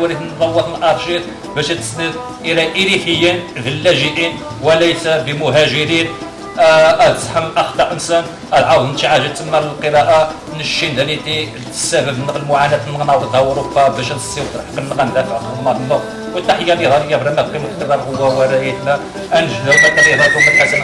ولكن نفوض الارشيف باش تسند إلى اريحيين لاجئين وليس بمهاجرين. آه، تزحم اخطاء أنسان العاود نتعاجه تما القراءة نشين دانيتي السبب المعاناة نغناوض أوروبا باش نسيو حق نغندافع خدمه النور والتحية اللي غاليه برنا في القراءه هو ورايتنا. انجنوا مثلا يهضروا من حسن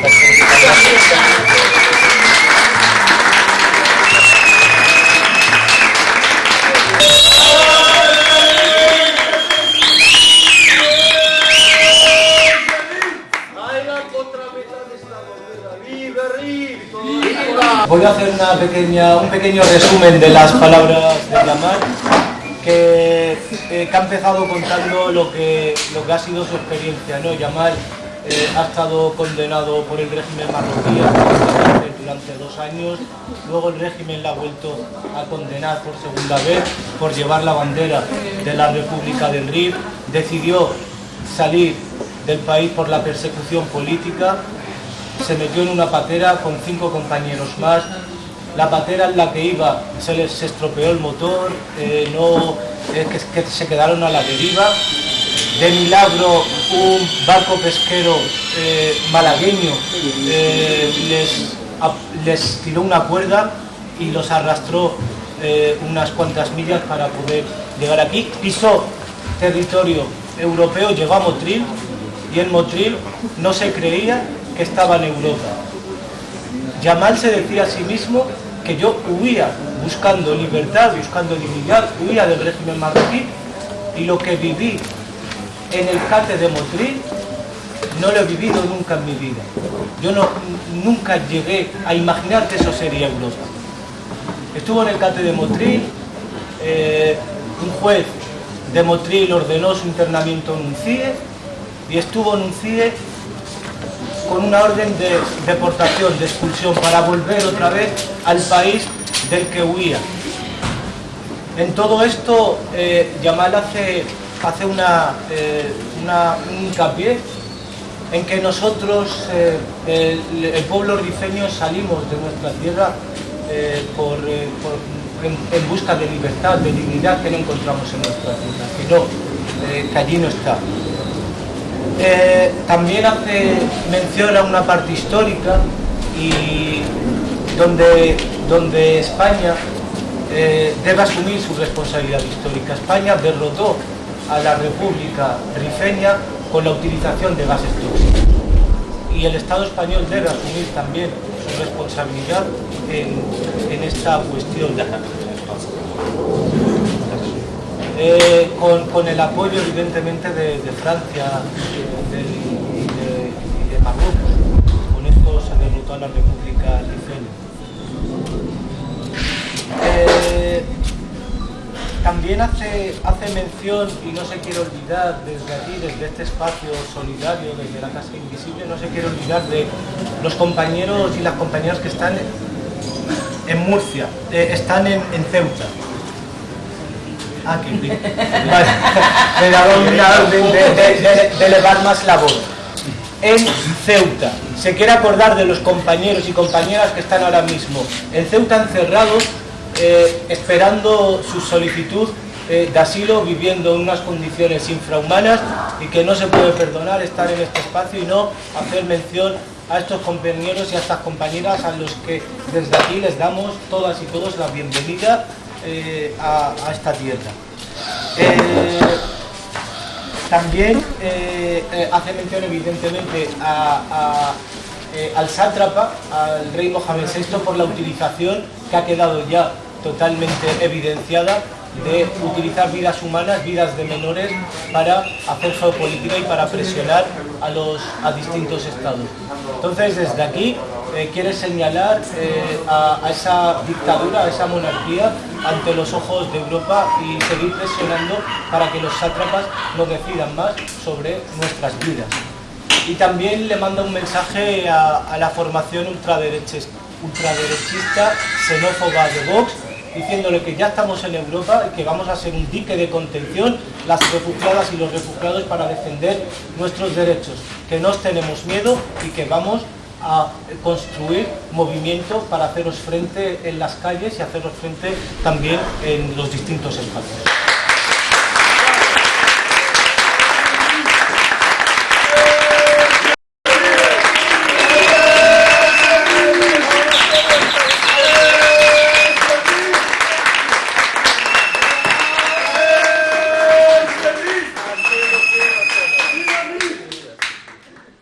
Voy a hacer una pequeña, un pequeño resumen de las palabras de que, eh, que ha empezado contando lo que, lo que ha sido su experiencia. ¿no? Yamal eh, ha estado condenado por el régimen marroquí durante dos años, luego el régimen la ha vuelto a condenar por segunda vez por llevar la bandera de la República del RIF, decidió salir del país por la persecución política se metió en una patera con cinco compañeros más. La patera en la que iba se les estropeó el motor, eh, no, eh, que, se quedaron a la deriva. De milagro, un barco pesquero eh, malagueño les, les tiró una cuerda y los arrastró unas cuantas millas para poder llegar aquí. Pisó territorio europeo, llegó a Motril y en Motril no se creía que estaba en Europa. Yamal se decía a sí mismo que yo huía buscando libertad, buscando dignidad, huía del régimen marroquí y lo que viví en el cate de Motril no lo he vivido nunca en mi vida. Yo no, nunca llegué a imaginar que eso sería Europa. Estuvo en el cate de Motril, eh, un juez de Motril ordenó su internamiento en un CIE y estuvo en un CIE con una orden de deportación, de expulsión, para volver otra vez al país del que huía. En todo esto, eh, Yamal hace, hace una, eh, un hincapié en que nosotros, eh, el, pueblo rifeño, salimos de nuestra tierra por, en, busca de libertad, de dignidad que no encontramos en nuestra tierra, que no, que allí no está. Eh, también hace mención a una parte histórica y donde, donde España eh, debe asumir su responsabilidad histórica. España derrotó a la República Rifeña con la utilización de gases tóxicos. Y el Estado español debe asumir también su responsabilidad en, esta cuestión. Eh, con, el apoyo evidentemente de, Francia y de, Marruecos. Con esto se derrotó a la República. Eh, también hace, hace mención, y no se quiere olvidar desde aquí, desde este espacio solidario, desde la Casa Invisible, no se quiere olvidar de los compañeros y las compañeras que están en Murcia, eh, están en Ceuta. Ah, que Me daba una orden de, elevar más la voz. En Ceuta. Se quiere acordar de los compañeros y compañeras que están ahora mismo en Ceuta encerrados, eh, esperando su solicitud eh, de asilo, viviendo en unas condiciones infrahumanas y que no se puede perdonar estar en este espacio y no hacer mención a estos compañeros y a estas compañeras a los que desde aquí les damos todas y todos la bienvenida eh, a, esta tierra. Eh, también eh, hace mención evidentemente al sátrapa, al rey Mohamed VI, por la utilización que ha quedado ya totalmente evidenciada de utilizar vidas humanas, vidas de menores, para hacer geopolítica y para presionar a, los, a distintos estados. Entonces, desde aquí, eh, quiere señalar eh, a, esa dictadura, a esa monarquía, ante los ojos de Europa y seguir presionando para que los sátrapas no decidan más sobre nuestras vidas. Y también le manda un mensaje a, la formación ultraderechista, ultraderechista xenófoba de Vox, diciéndole que ya estamos en Europa y que vamos a ser un dique de contención, las refugiadas y los refugiados para defender nuestros derechos, que no tenemos miedo y que vamos a construir movimiento para haceros frente en las calles y haceros frente también en los distintos espacios.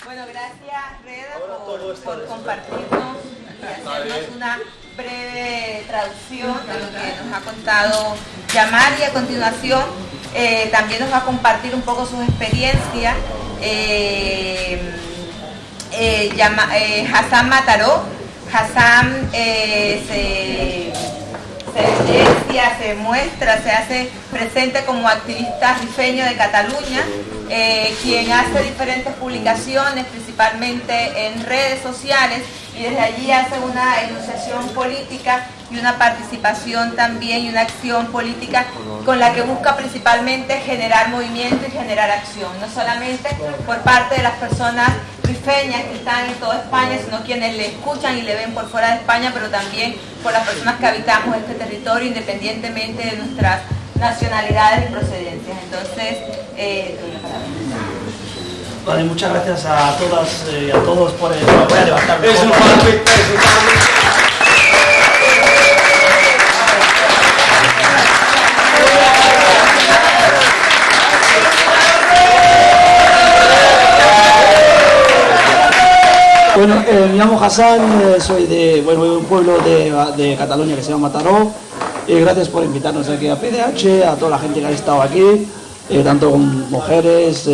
Bueno, gracias Reda por, por compartirnos y hacernos una breve traducción de lo que nos ha contado Yamar y a continuación eh, también nos va a compartir un poco sus experiencias eh, eh, eh, Hassan Mataró. Hassan se se se muestra, se hace presente como activista rifeño de Cataluña, quien hace diferentes publicaciones, principalmente en redes sociales, y desde allí hace una enunciación política y una participación también y una acción política con la que busca principalmente generar movimiento y generar acción, no solamente por parte de las personas rifeñas que están en toda España, sino quienes le escuchan y le ven por fuera de España, pero también por las personas que habitamos este territorio independientemente de nuestras nacionalidades y procedencias. Entonces, eh, doy la palabra. Vale, muchas gracias a todas eh, y a todos por el... Voy a levantarme. Bueno, eh, me llamo Hassan, eh, soy de, bueno, un pueblo de, de Cataluña que se llama Mataró. Eh, gracias por invitarnos aquí a PDH, a toda la gente que ha estado aquí, tanto con mujeres,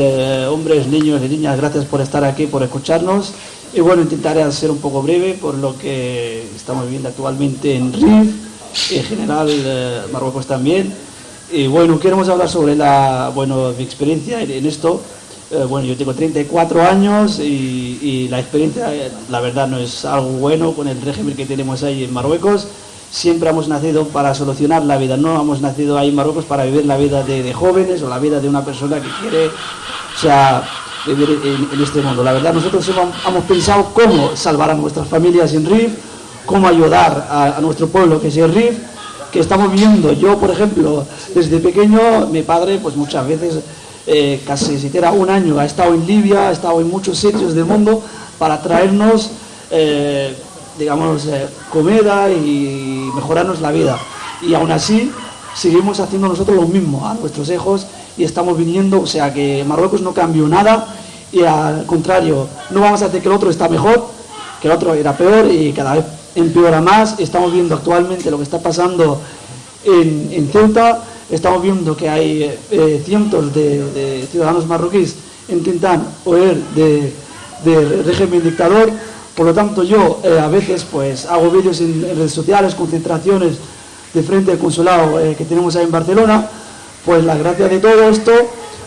hombres, niños y niñas. Gracias por estar aquí, por escucharnos. Y bueno, intentaré ser un poco breve por lo que estamos viviendo actualmente en RIF, en general Marruecos también. Y bueno, queremos hablar sobre la, bueno, mi experiencia en, en esto. Eh, bueno, yo tengo 34 años y, la experiencia, eh, la verdad, no es algo bueno con el régimen que tenemos ahí en Marruecos. Siempre hemos nacido para solucionar la vida, no hemos nacido ahí en Marruecos para vivir la vida de, jóvenes o la vida de una persona que quiere, vivir en, este mundo. La verdad, nosotros hemos, hemos pensado cómo salvar a nuestras familias en RIF, cómo ayudar a, a nuestro pueblo que es el RIF, que estamos viendo. Yo, por ejemplo, desde pequeño, mi padre, pues muchas veces, eh, casi siquiera un año, ha estado en Libia, ha estado en muchos sitios del mundo para traernos, eh, digamos, eh, comida y mejorarnos la vida. Y aún así, seguimos haciendo nosotros lo mismo a nuestros hijos y estamos viniendo, o sea que Marruecos no cambió nada y al contrario, no vamos a hacer que el otro está mejor, que el otro era peor y cada vez empeora más. Estamos viendo actualmente lo que está pasando en, en Ceuta, estamos viendo que hay eh, cientos de, de ciudadanos marroquíes intentan huir de, de régimen dictador, por lo tanto yo eh, a veces pues hago vídeos en, redes sociales, concentraciones de frente al consulado eh, que tenemos ahí en Barcelona, pues la gracia de todo esto,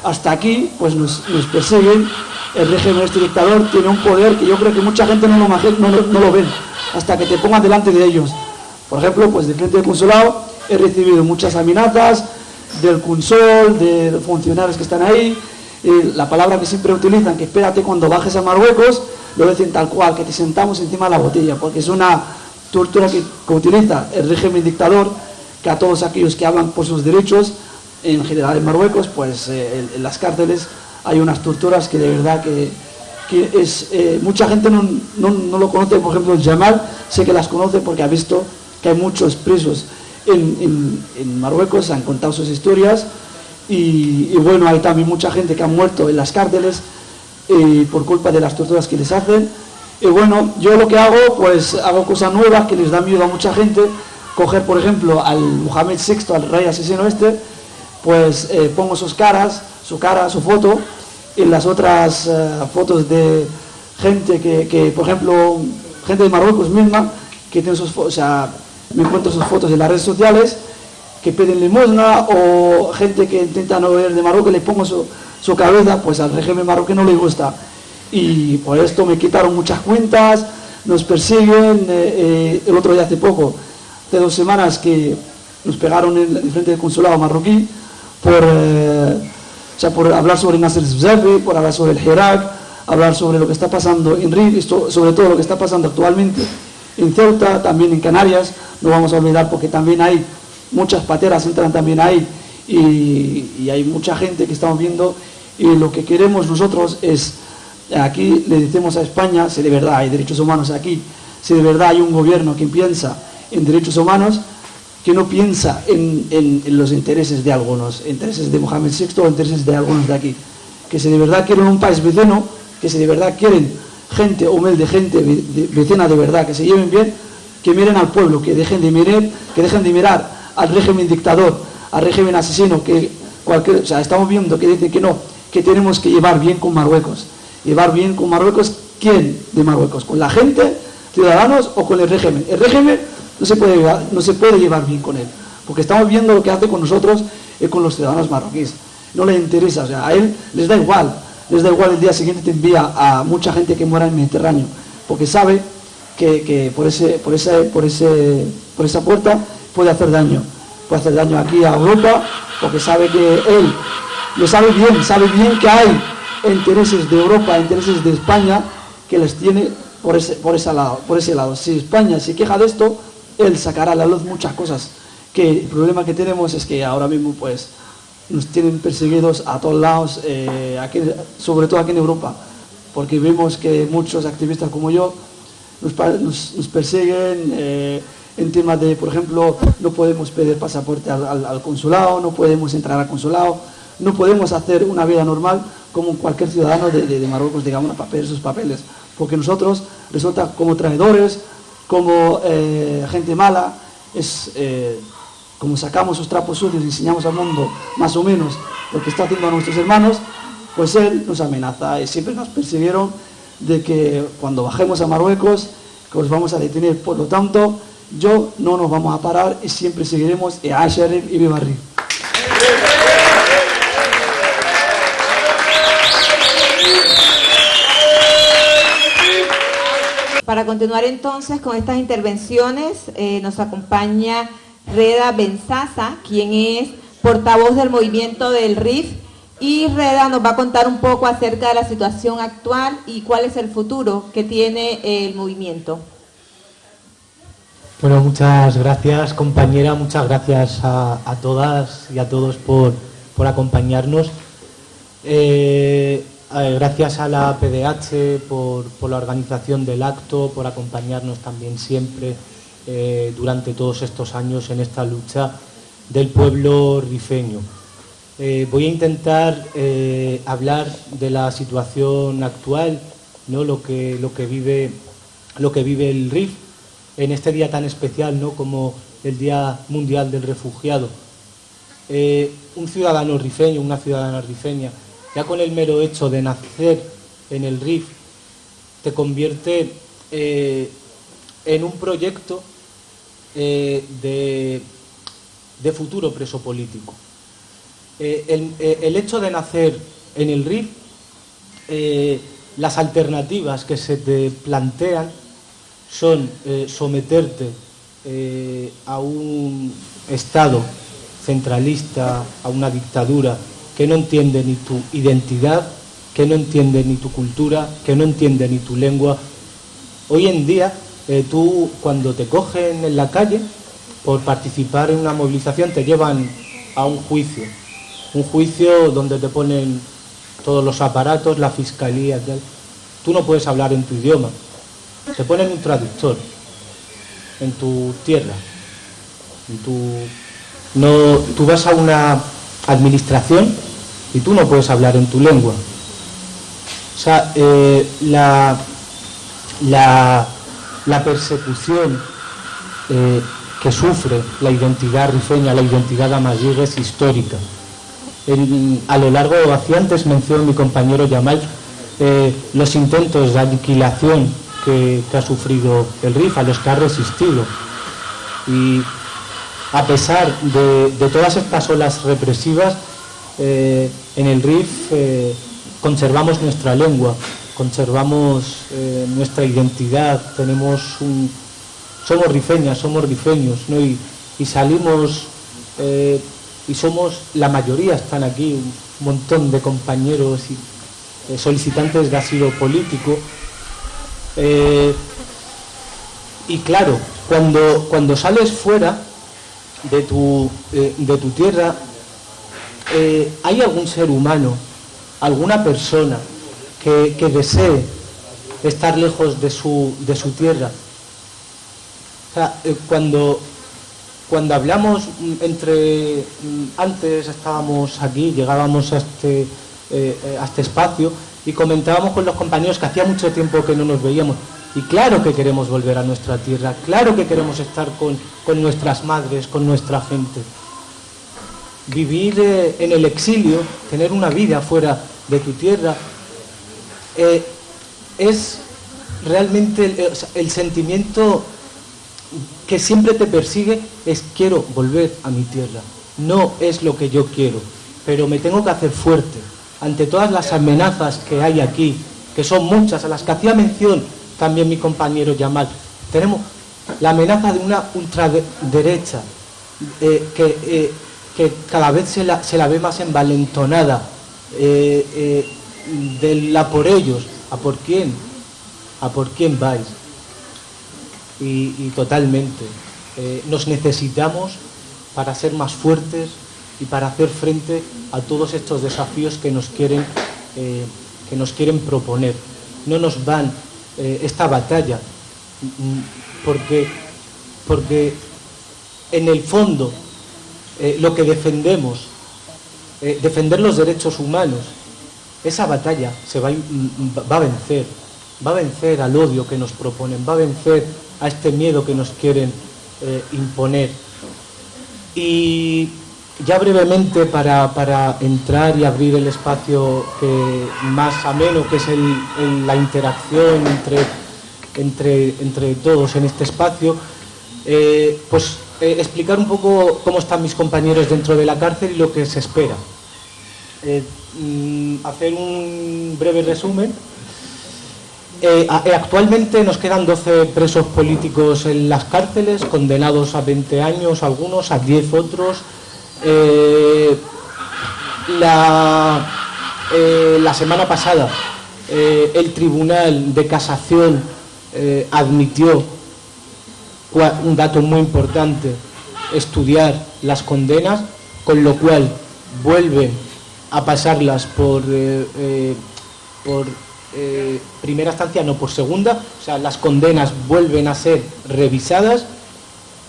hasta aquí, pues nos, persiguen, el régimen este dictador tiene un poder que yo creo que mucha gente no lo, no, no lo ven, hasta que te pongan delante de ellos. Por ejemplo, pues de frente al consulado he recibido muchas amenazas del consol, de funcionarios que están ahí, y la palabra que siempre utilizan, que espérate cuando bajes a Marruecos, lo dicen tal cual, que te sentamos encima de la botella, porque es una tortura que, utiliza el régimen dictador, que a todos aquellos que hablan por sus derechos, en general en Marruecos, pues eh, en, las cárceles hay unas torturas que de verdad que, que es, eh, mucha gente no, no, no lo conoce, por ejemplo el Jamal, sé que las conoce porque ha visto que hay muchos presos en, en- en Marruecos, han contado sus historias y, bueno, hay también mucha gente que ha muerto en las cárceles eh, por culpa de las torturas que les hacen. Y bueno, yo lo que hago, pues hago cosas nuevas que les da miedo a mucha gente. Coger, por ejemplo, al Mohamed VI, al rey asesino este, pues eh, pongo sus caras, su cara, su foto, y las otras eh, fotos de gente que, que, por ejemplo, gente de Marruecos misma, que tiene sus fotos, o sea, me encuentro sus fotos en las redes sociales, que piden limosna, o gente que intenta no ver de Marruecos, le pongo su, cabeza, pues al régimen marroquí no le gusta. Y por esto me quitaron muchas cuentas, nos persiguen, eh, eh, el otro día hace poco, hace dos semanas que nos pegaron en, en frente del consulado marroquí por, eh, o sea, por hablar sobre Nasser Zebzafi, por hablar sobre el Hirak, hablar sobre lo que está pasando en RIF y sobre todo lo que está pasando actualmente en Ceuta, también en Canarias, no vamos a olvidar porque también hay muchas pateras, entran también ahí y, hay mucha gente que estamos viendo y lo que queremos nosotros es, aquí le decimos a España, si de verdad hay derechos humanos aquí, si de verdad hay un gobierno que piensa en derechos humanos, que no piensa en, los intereses de algunos, intereses de Mohamed VI o intereses de algunos de aquí, que si de verdad quieren un país vecino, que si de verdad quieren gente humilde, gente vecina de verdad, que se lleven bien, que miren al pueblo, que dejen de mirar, que dejen de mirar al régimen dictador, al régimen asesino, que cualquier, o sea, estamos viendo que dicen que no, que tenemos que llevar bien con Marruecos. Llevar bien con Marruecos, ¿quién de Marruecos? ¿Con la gente, ciudadanos o con el régimen? El régimen no se puede llevar, no se puede llevar bien con él, porque estamos viendo lo que hace con nosotros y con los ciudadanos marroquíes. No le interesa, o sea, a él les da igual, les da igual el día siguiente te envía a mucha gente que muera en el Mediterráneo, porque sabe que, por, ese, por, ese, por, ese, por esa puerta puede hacer daño. Puede hacer daño aquí a Europa, porque sabe que él lo sabe bien, sabe bien que hay intereses de Europa, intereses de España, que les tiene por ese, por ese, lado, por ese lado. Si España se queja de esto, él sacará a la luz muchas cosas. Que el problema que tenemos es que ahora mismo pues nos tienen perseguidos a todos lados, eh, aquí, sobre todo aquí en Europa, porque vemos que muchos activistas como yo nos, persiguen eh, en temas de, por ejemplo, no podemos pedir pasaporte al, consulado, no podemos entrar al consulado, no podemos hacer una vida normal como cualquier ciudadano de, Marruecos, digamos, para pedir sus papeles, porque nosotros resulta como traidores, como eh, gente mala, es como sacamos sus trapos sucios y enseñamos al mundo más o menos lo que está haciendo a nuestros hermanos, pues él nos amenaza y siempre nos persiguieron de que cuando bajemos a Marruecos, que os vamos a detener. Por lo tanto, yo no nos vamos a parar y siempre seguiremos Asherif y Bibarri. Para continuar entonces con estas intervenciones, eh, nos acompaña Reda Benzaza, quien es portavoz del movimiento del RIF. Y Reda nos va a contar un poco acerca de la situación actual y cuál es el futuro que tiene el movimiento. Bueno, muchas gracias compañera, muchas gracias a, todas y a todos por, acompañarnos. Eh, eh, gracias a la PDH por, por la organización del acto, por acompañarnos también siempre eh, durante todos estos años en esta lucha del pueblo rifeño. Eh, voy a intentar eh, hablar de la situación actual, ¿no? lo, que, lo, que vive, lo que vive el RIF en este día tan especial ¿no? como el Día Mundial del Refugiado. un ciudadano rifeño, una ciudadana rifeña, ya con el mero hecho de nacer en el RIF, te convierte en un proyecto eh, de, futuro preso político. Eh, eh, el, hecho de nacer en el RIF, las alternativas que se te plantean son someterte a un Estado centralista, a una dictadura que no entiende ni tu identidad, que no entiende ni tu cultura, que no entiende ni tu lengua. Hoy en día eh, tú cuando te cogen en la calle por participar en una movilización te llevan a un juicio, un juicio donde te ponen todos los aparatos, la fiscalía, tú no puedes hablar en tu idioma, te ponen un traductor en tu tierra, no, tú vas a una administración y tú no puedes hablar en tu lengua. O sea, eh, la, la persecución eh, que sufre la identidad rifeña, la identidad amayig es histórica. A lo largo, hacía antes mención mi compañero Yamal, eh, los intentos de aniquilación que, ha sufrido el RIF, a los que ha resistido. Y a pesar de, todas estas olas represivas, eh, en el RIF conservamos nuestra lengua, conservamos eh, nuestra identidad, tenemos un, somos rifeñas, somos rifeños, ¿no? y, salimos eh, y somos, la mayoría están aquí, un montón de compañeros y eh, solicitantes de asilo político. Eh, y claro, cuando, cuando sales fuera de tu, eh, de tu tierra, ¿hay algún ser humano, alguna persona que, que, desee estar lejos de su, de su tierra? Cuando, cuando hablamos mm, entre mm, antes estábamos aquí, llegábamos a este eh, eh, a este espacio y comentábamos con los compañeros que hacía mucho tiempo que no nos veíamos. Y claro que queremos volver a nuestra tierra, claro que queremos estar con, nuestras madres, con nuestra gente. Vivir eh, en el exilio, tener una vida fuera de tu tierra, es realmente el sentimiento que siempre te persigue, es quiero volver a mi tierra. No es lo que yo quiero, pero me tengo que hacer fuerte ante todas las amenazas que hay aquí, que son muchas, a las que hacía mención también mi compañero Yamal, tenemos la amenaza de una ultraderecha eh, eh, que, cada vez se la, ve más envalentonada, eh, de la por ellos, ¿a por quién? ¿A por quién vais? Y totalmente. nos necesitamos para ser más fuertes, y para hacer frente a todos estos desafíos que nos quieren, eh, que nos quieren proponer. No nos van eh, esta batalla, mm, porque, porque en el fondo eh, lo que defendemos, defender los derechos humanos, esa batalla se va, va a vencer, va a vencer al odio que nos proponen, va a vencer a este miedo que nos quieren imponer. Y ya brevemente para, entrar y abrir el espacio más ameno, que es la interacción entre, entre, entre, todos en este espacio, eh, pues eh, explicar un poco cómo están mis compañeros dentro de la cárcel y lo que se espera. Eh, mm, hacer un breve resumen. Actualmente nos quedan 12 presos políticos en las cárceles, condenados a 20 años algunos, a 10 otros, eh, la, eh, semana pasada eh, el Tribunal de Casación admitió un dato muy importante, estudiar las condenas, con lo cual vuelven a pasarlas por, por primera instancia, no por segunda, o sea, las condenas vuelven a ser revisadas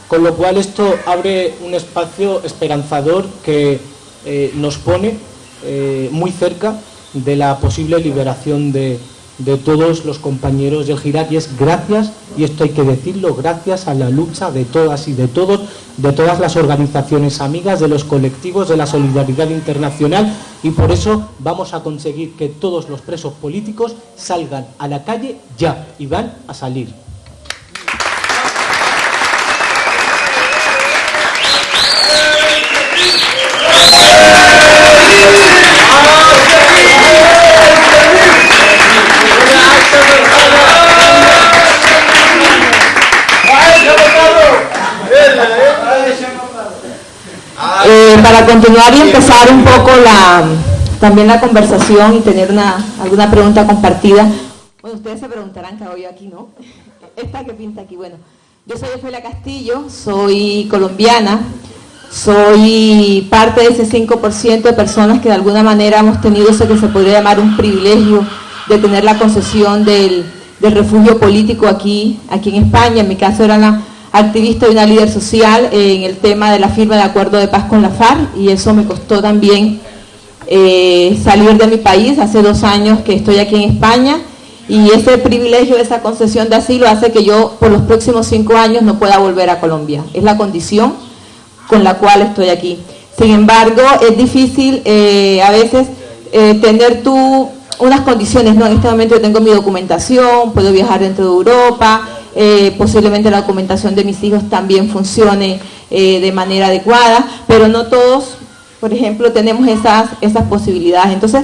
con lo cual esto abre un espacio esperanzador que eh, nos pone eh, muy cerca de la posible liberación de, todos los compañeros del Girat y es gracias, y esto hay que decirlo, gracias a la lucha de todas y de todos, de todas las organizaciones amigas, de los colectivos, de la solidaridad internacional y por eso vamos a conseguir que todos los presos políticos salgan a la calle ya y van a salir. Eh, para continuar y empezar un poco la, también la conversación y tener una, alguna pregunta compartida. Bueno, ustedes se preguntarán qué hago yo aquí, ¿no? Esta que pinta aquí. Bueno, yo soy Ofelia Castillo, soy colombiana, soy parte de ese 5% de personas que de alguna manera hemos tenido eso que se podría llamar un privilegio de tener la concesión del, refugio político aquí, aquí en España. En mi caso era una activista y una líder social en el tema de la firma de acuerdo de paz con la FARC y eso me costó también eh, salir de mi país. Hace dos años que estoy aquí en España y ese privilegio, esa concesión de asilo hace que yo por los próximos cinco años no pueda volver a Colombia. Es la condición con la cual estoy aquí. Sin embargo, es difícil eh, a veces eh, tener tú unas condiciones, ¿no? En este momento yo tengo mi documentación, puedo viajar dentro de Europa, eh, posiblemente la documentación de mis hijos también funcione eh, de manera adecuada, pero no todos, por ejemplo, tenemos esas, esas posibilidades. Entonces,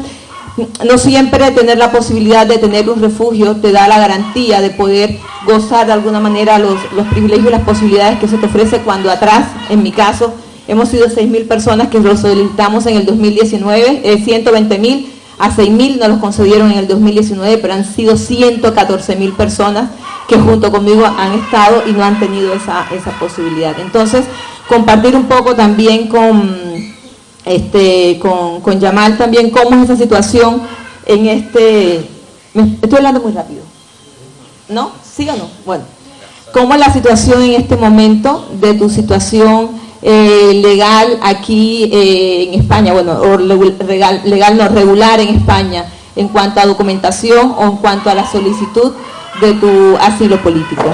no siempre tener la posibilidad de tener un refugio te da la garantía de poder gozar de alguna manera los, los privilegios y las posibilidades que se te ofrece cuando atrás, en mi caso, hemos sido 6.000 personas que lo solicitamos en el 2019, 120.000 a 6.000 nos los concedieron en el 2019, pero han sido 114.000 personas que junto conmigo han estado y no han tenido esa, esa posibilidad. Entonces, compartir un poco también con, este, con, con Yamal también cómo es esa situación en este... Estoy hablando muy rápido. ¿No? ¿Sí o no? Bueno. ¿Cómo es la situación en este momento de tu situación eh, legal aquí eh, en España, bueno, o legal, no, regular en España, en cuanto a documentación o en cuanto a la solicitud de tu asilo político.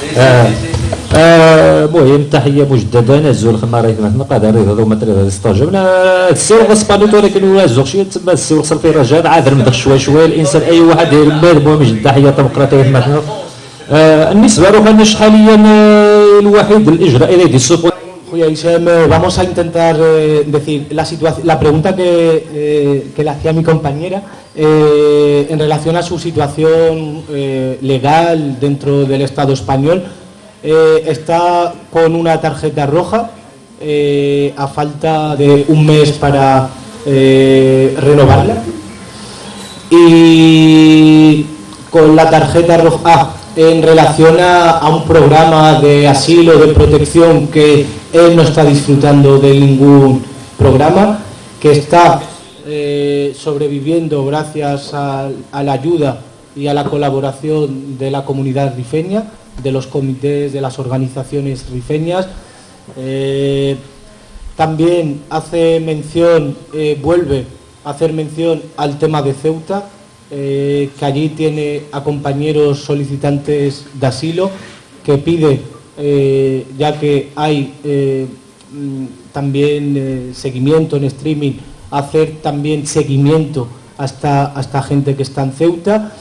Sí, آه، المهم تحية مجددة نزول خما راهي ما قادر هذا ما تريد هذا استجبنا السير غصبانيت ولكن ولا زوق شي تما السير وصل فيه رجال عاد المدخ شوي شوي الإنسان أي واحد يدير بال المهم تحية تمقراطيه مثلا آه، النسبة روحنا شحاليا الوحيد الإجراء اللي يدير Julia Isem, vamos a intentar eh, decir la, situación la pregunta que, eh, que le hacía mi compañera eh, en relación a su situación legal dentro del Estado español. Está con una tarjeta roja a falta de un mes para renovarla. Y con la tarjeta roja ah, en relación a, un programa de asilo, de protección, que él no está disfrutando de ningún programa, que está eh, sobreviviendo gracias a, la ayuda y a la colaboración de la comunidad rifeña, de los comités, de las organizaciones rifeñas. Eh, también hace mención, eh, vuelve a hacer mención al tema de Ceuta, eh, que allí tiene a compañeros solicitantes de asilo, que pide, ya que hay mm, también seguimiento en streaming, hacer también seguimiento hasta, hasta gente que está en Ceuta.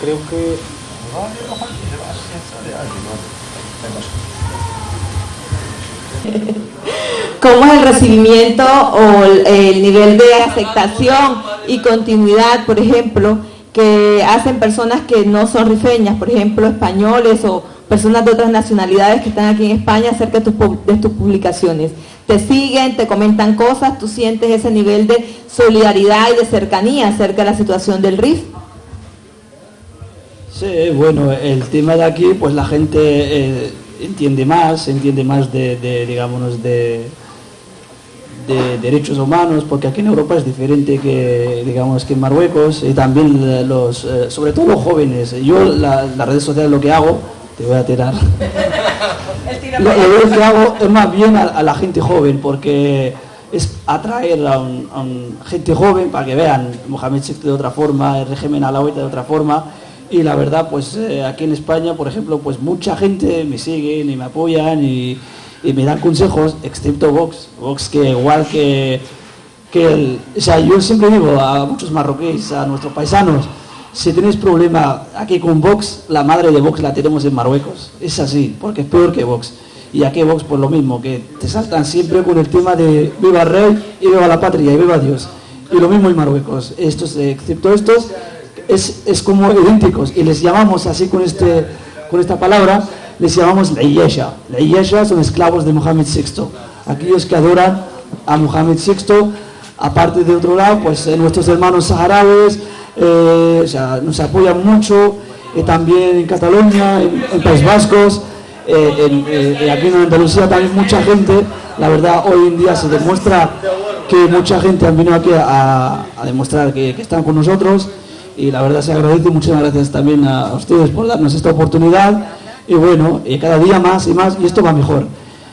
Creo que ¿Cómo es el recibimiento o el nivel de aceptación y continuidad, por ejemplo, que hacen personas que no son rifeñas, por ejemplo, españoles o personas de otras nacionalidades que están aquí en España acerca de tus, publicaciones? Te siguen, te comentan cosas, tú sientes ese nivel de solidaridad y de cercanía acerca de la situación del RIF. Sí, bueno, el tema de aquí, pues la gente eh, entiende más, entiende más de, de de, de derechos humanos, porque aquí en Europa es diferente que, digamos, que en Marruecos, y también los, eh, sobre todo los jóvenes. Yo las redes sociales lo que hago, te voy a tirar, lo, que hago es más bien a, la gente joven, porque es atraer a, un, gente joven para que vean Mohamed VI de otra forma, el régimen alawita de otra forma, y la verdad, pues eh, aquí en España, por ejemplo, pues mucha gente me sigue y me apoyan y, me dan consejos, excepto Vox. Vox que igual que, que el, o sea, yo siempre digo a muchos marroquíes, a nuestros paisanos, si tenéis problema aquí con Vox, la madre de Vox la tenemos en Marruecos. Es así, porque es peor que Vox. Y aquí Vox, pues lo mismo, que te saltan siempre con el tema de viva el rey y viva la patria y viva Dios. Y lo mismo en Marruecos. Estos, excepto estos, es, es, como idénticos y les llamamos así con, este, con esta palabra, les llamamos la Iyesha. La Iyesha son esclavos de Mohamed VI. Aquellos que adoran a Mohamed VI, aparte de otro lado, pues eh, nuestros hermanos saharauis eh, nos apoyan mucho, eh, también en Cataluña, en, País Vascos, en, aquí en Andalucía también mucha gente, la verdad hoy en día se demuestra que mucha gente han venido aquí a, demostrar que, que están con nosotros y la verdad se agradece. Muchas gracias también a ustedes por darnos esta oportunidad y bueno, y cada día más y más y esto va mejor.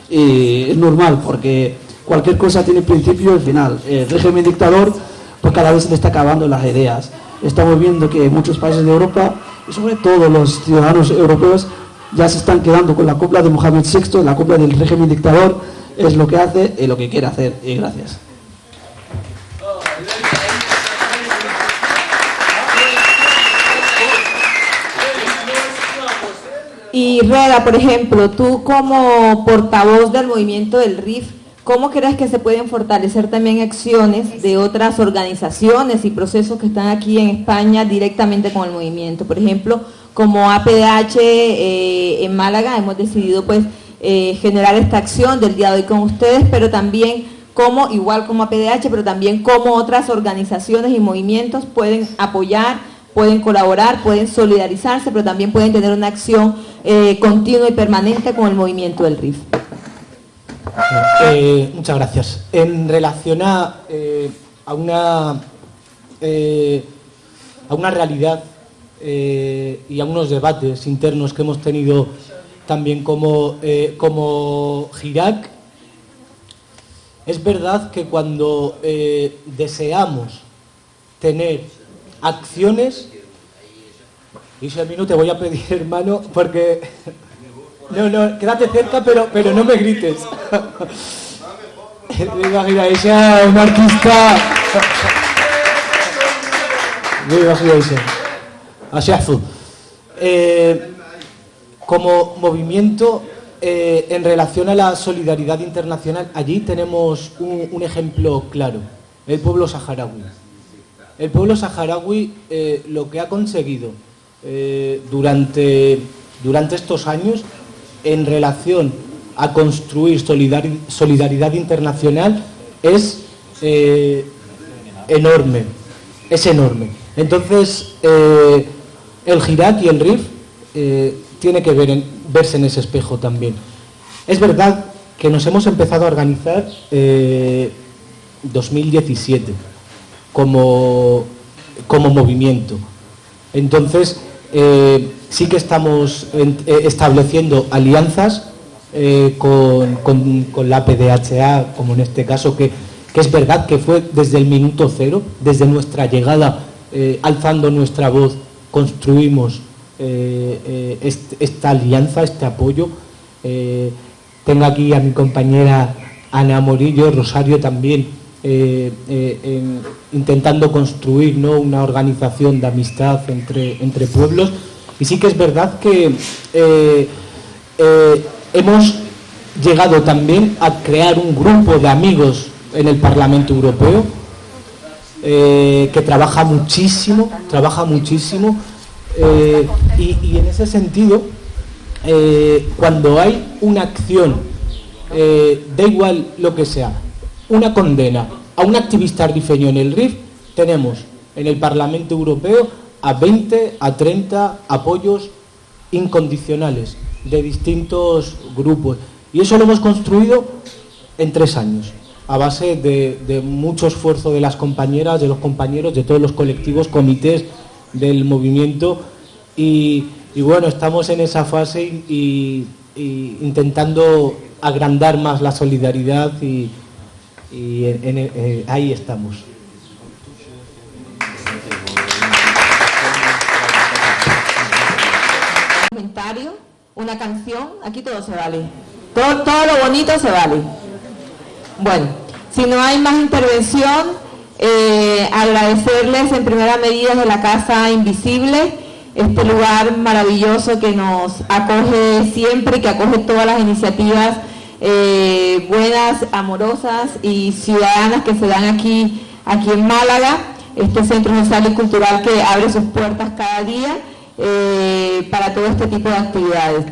Y es normal porque cualquier cosa tiene principio y final. El régimen dictador pues cada vez se le está acabando las ideas. Estamos viendo que muchos países de Europa y sobre todo los ciudadanos europeos ya se están quedando con la copla de Mohamed VI, la copla del régimen dictador es lo que hace y lo que quiere hacer. Y gracias. Y Reda, por ejemplo, tú como portavoz del movimiento del RIF, ¿cómo crees que se pueden fortalecer también acciones de otras organizaciones y procesos que están aquí en España directamente con el movimiento? Por ejemplo, como APDH eh, en Málaga hemos decidido pues eh, generar esta acción del día de hoy con ustedes, pero también como, igual como APDH, pero también como otras organizaciones y movimientos pueden apoyar, pueden colaborar, pueden solidarizarse, pero también pueden tener una acción eh, continua y permanente con el movimiento del RIF. Eh, muchas gracias. En relación a, eh, a una, a una realidad y a unos debates internos que hemos tenido también como, como Girac, es verdad que cuando deseamos tener acciones, y si a mí no te voy a pedir, hermano, porque... No, no, quédate cerca, pero, pero no me grites. Un artista... Así eh, como movimiento eh, en relación a la solidaridad internacional, allí tenemos un, un ejemplo claro, el pueblo saharaui. El pueblo saharaui eh, lo que ha conseguido durante, durante estos años en relación a construir solidaridad internacional es eh, enorme, es enorme. Entonces, el Girac y el RIF tiene que ver verse en ese espejo también. Es verdad que nos hemos empezado a organizar 2017 como, como movimiento. Entonces, eh, sí que estamos eh, estableciendo alianzas eh, con, con, la PDHA, como en este caso, que, es verdad que fue desde el minuto cero, desde nuestra llegada, alzando nuestra voz, construimos esta alianza, este apoyo. tengo aquí a mi compañera Ana Morillo, Rosario también, eh, eh, intentando construir ¿no? una organización de amistad entre, entre pueblos. Y sí que es verdad que eh, hemos llegado también a crear un grupo de amigos en el Parlamento Europeo que trabaja muchísimo, trabaja muchísimo y, y, en ese sentido, cuando hay una acción, da igual lo que sea, una condena a un activista rifeño en el RIF, tenemos en el Parlamento Europeo a 20, a 30 apoyos incondicionales de distintos grupos. Y eso lo hemos construido en tres años, a base de, mucho esfuerzo de las compañeras, de los compañeros, de todos los colectivos, comités del movimiento. Y, bueno, estamos en esa fase y intentando agrandar más la solidaridad y, eh, ahí estamos. Una canción, aquí todo se vale. Todo, todo lo bonito se vale. Bueno, si no hay más intervención, eh, agradecerles en primera medida de la Casa Invisible, este lugar maravilloso que nos acoge siempre, que acoge todas las iniciativas eh, buenas, amorosas y ciudadanas que se dan aquí, aquí en Málaga, este centro social y cultural que abre sus puertas cada día eh, para todo este tipo de actividades.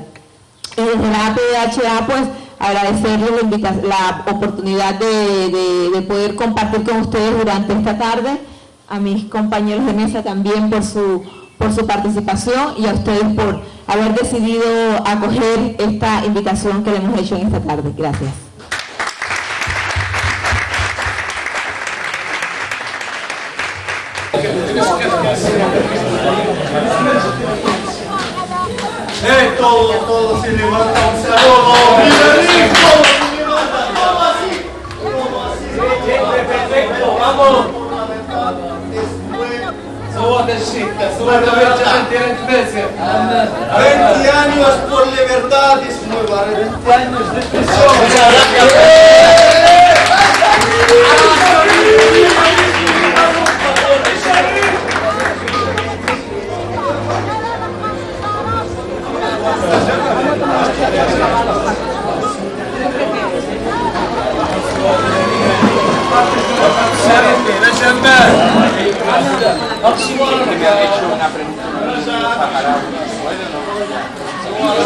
Desde la APDHA, pues, agradecerles la, oportunidad de, de poder compartir con ustedes durante esta tarde, a mis compañeros de mesa también por su por su participación y a ustedes por haber decidido acoger esta invitación que le hemos hecho en esta tarde. Gracias. Eh, todo, todo se levanta un saludo. ¡Mira, todo se levanta! ¡Todo así! ¡Todo así! ¡Perfecto! ¡Vamos! Suerte 20 años por libertad es nueva. 20 años de prisión.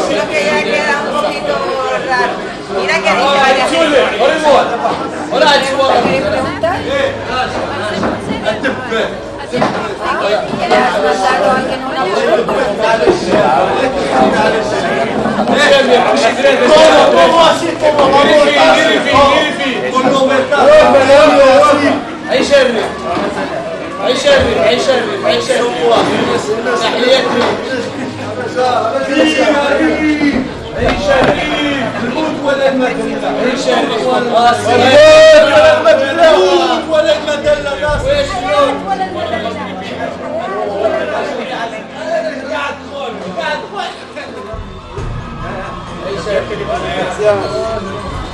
Creo que ya queda un poquito raro. Mira que ¿Cómo, cómo así? ¿Cómo vamos? عيش ابني عيش ابني عيش ابني عيش ابني